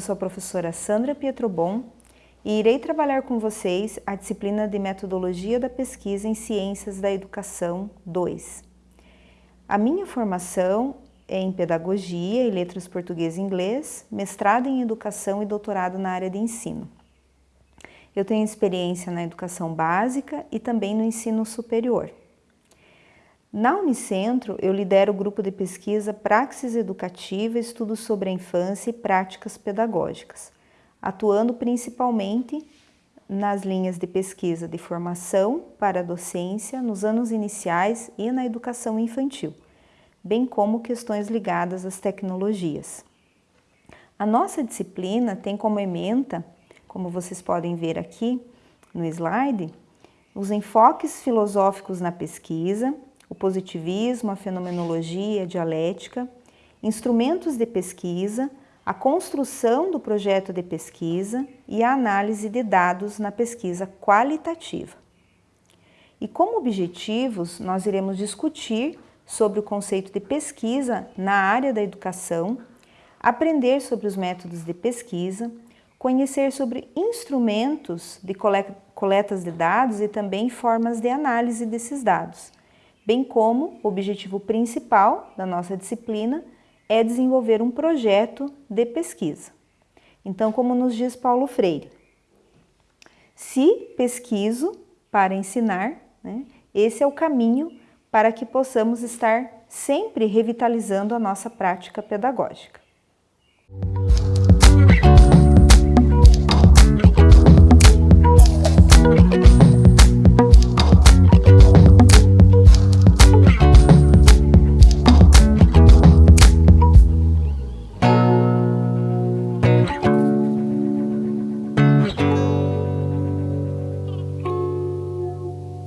sou a professora Sandra Pietrobon e irei trabalhar com vocês a disciplina de Metodologia da Pesquisa em Ciências da Educação 2. A minha formação é em Pedagogia e Letras Português e Inglês, mestrado em Educação e doutorado na área de Ensino. Eu tenho experiência na educação básica e também no ensino superior. Na Unicentro, eu lidero o grupo de pesquisa Praxis Educativa, Estudos sobre a Infância e Práticas Pedagógicas, atuando principalmente nas linhas de pesquisa de formação para a docência nos anos iniciais e na educação infantil, bem como questões ligadas às tecnologias. A nossa disciplina tem como ementa como vocês podem ver aqui no slide, os enfoques filosóficos na pesquisa, o positivismo, a fenomenologia, a dialética, instrumentos de pesquisa, a construção do projeto de pesquisa e a análise de dados na pesquisa qualitativa. E como objetivos, nós iremos discutir sobre o conceito de pesquisa na área da educação, aprender sobre os métodos de pesquisa, conhecer sobre instrumentos de coletas de dados e também formas de análise desses dados, bem como o objetivo principal da nossa disciplina é desenvolver um projeto de pesquisa. Então, como nos diz Paulo Freire, se pesquiso para ensinar, né, esse é o caminho para que possamos estar sempre revitalizando a nossa prática pedagógica.